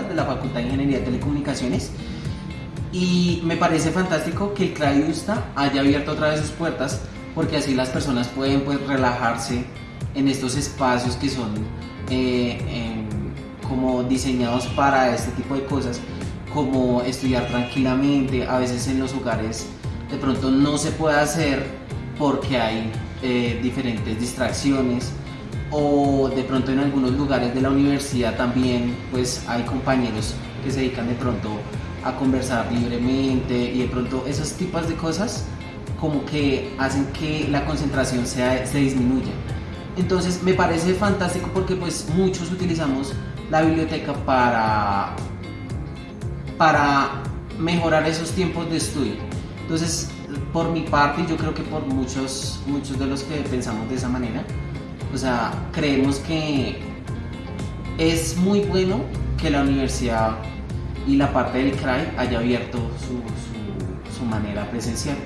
de la Facultad de Ingeniería de Telecomunicaciones. Y me parece fantástico que el CRAI USTA haya abierto otra vez sus puertas porque así las personas pueden pues relajarse en estos espacios que son eh, em, como diseñados para este tipo de cosas, como estudiar tranquilamente, a veces en los hogares de pronto no se puede hacer porque hay eh, diferentes distracciones o de pronto en algunos lugares de la universidad también pues hay compañeros que se dedican de pronto a conversar libremente y de pronto esos tipos de cosas como que hacen que la concentración sea, se disminuya. Entonces me parece fantástico porque pues muchos utilizamos la biblioteca para, para mejorar esos tiempos de estudio. Entonces, por mi parte, yo creo que por muchos, muchos de los que pensamos de esa manera, o sea, creemos que es muy bueno que la universidad y la parte del CRAI haya abierto su, su, su manera presencial.